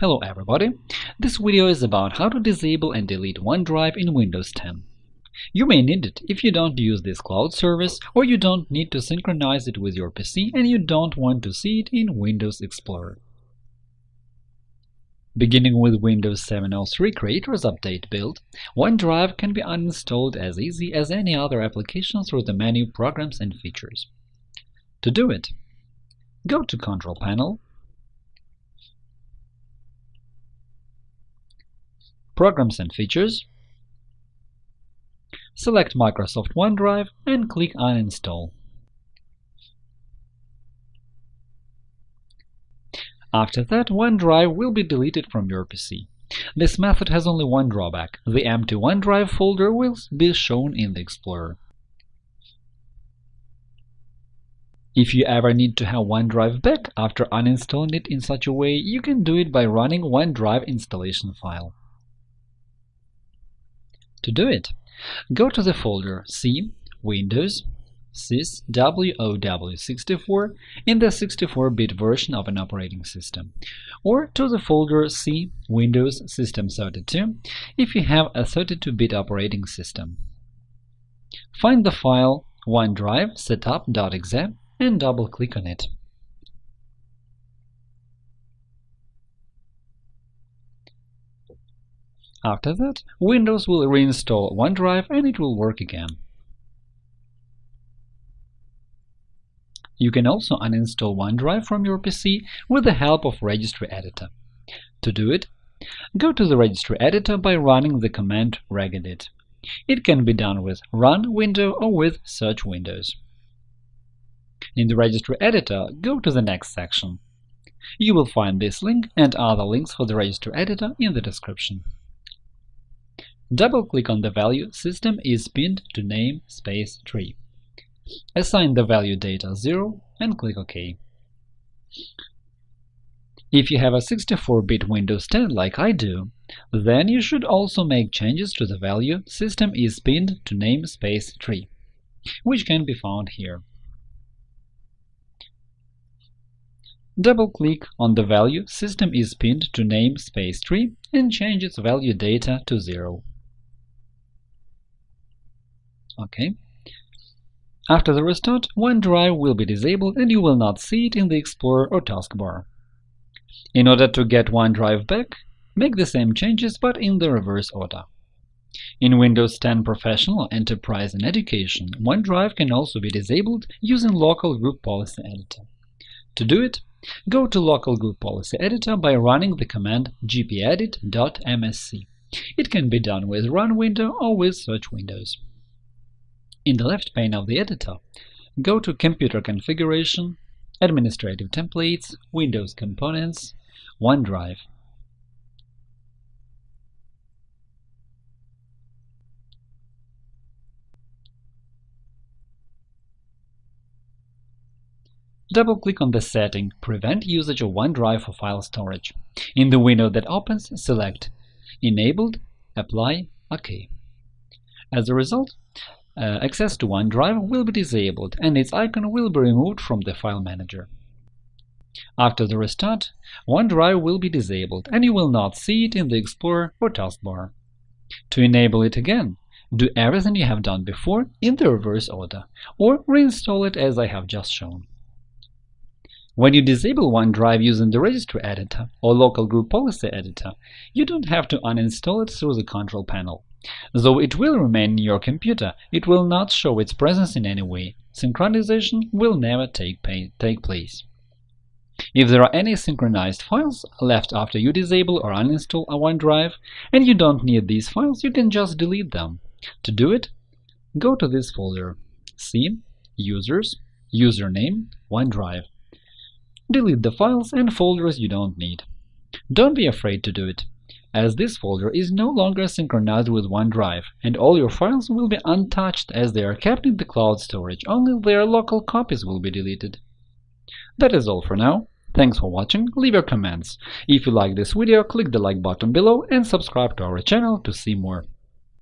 Hello everybody! This video is about how to disable and delete OneDrive in Windows 10. You may need it if you don't use this cloud service or you don't need to synchronize it with your PC and you don't want to see it in Windows Explorer. Beginning with Windows 7.03 Creators Update build, OneDrive can be uninstalled as easy as any other application through the menu Programs and Features. To do it, go to Control Panel Programs and Features, select Microsoft OneDrive and click Uninstall. After that, OneDrive will be deleted from your PC. This method has only one drawback – the empty OneDrive folder will be shown in the Explorer. If you ever need to have OneDrive back after uninstalling it in such a way, you can do it by running OneDrive installation file. To do it, go to the folder C Windows sys WOW64 in the 64-bit version of an operating system, or to the folder C Windows System 32 if you have a 32-bit operating system. Find the file OneDrive setup.exe and double-click on it. After that, Windows will reinstall OneDrive and it will work again. You can also uninstall OneDrive from your PC with the help of Registry Editor. To do it, go to the Registry Editor by running the command regedit. It can be done with Run window or with Search windows. In the Registry Editor, go to the next section. You will find this link and other links for the Registry Editor in the description. Double-click on the value System is pinned to name space tree. Assign the value data 0 and click OK. If you have a 64-bit Windows 10 like I do, then you should also make changes to the value System is pinned to name space tree, which can be found here. Double-click on the value System is pinned to name space tree and change its value data to 0. OK. After the restart, OneDrive will be disabled and you will not see it in the Explorer or taskbar. In order to get OneDrive back, make the same changes but in the reverse order. In Windows 10 Professional, Enterprise and Education, OneDrive can also be disabled using Local Group Policy Editor. To do it, go to Local Group Policy Editor by running the command gpedit.msc. It can be done with Run window or with Search windows. In the left pane of the editor, go to Computer Configuration, Administrative Templates, Windows Components, OneDrive. Double-click on the setting Prevent usage of OneDrive for file storage. In the window that opens, select Enabled, Apply, OK. As a result, uh, access to OneDrive will be disabled and its icon will be removed from the file manager. After the restart, OneDrive will be disabled and you will not see it in the Explorer or taskbar. To enable it again, do everything you have done before in the reverse order, or reinstall it as I have just shown. When you disable OneDrive using the Registry Editor or Local Group Policy Editor, you don't have to uninstall it through the Control Panel. Though it will remain in your computer, it will not show its presence in any way. Synchronization will never take, take place. If there are any synchronized files left after you disable or uninstall a OneDrive, and you don't need these files, you can just delete them. To do it, go to this folder C Users, Username, OneDrive. Delete the files and folders you don't need. Don't be afraid to do it as this folder is no longer synchronized with OneDrive, and all your files will be untouched as they are kept in the cloud storage, only their local copies will be deleted. That is all for now. Thanks for watching, leave your comments. If you like this video, click the like button below and subscribe to our channel to see more.